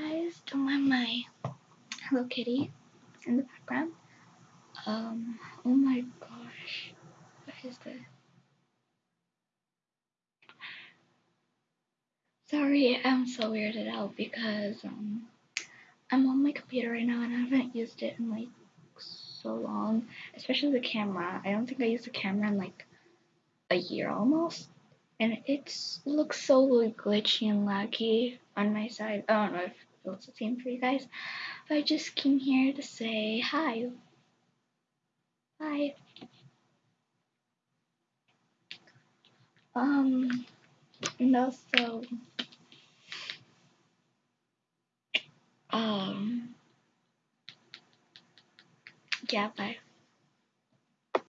Guys, don't mind my Hello Kitty in the background. Um, oh my gosh, what is this? Sorry, I'm so weirded out because um, I'm on my computer right now and I haven't used it in like so long, especially the camera. I don't think I used the camera in like a year almost, and it's it looks so glitchy and laggy on my side. I don't know if it looks the same for you guys, but I just came here to say hi. Hi. Um, and also, um, yeah, bye.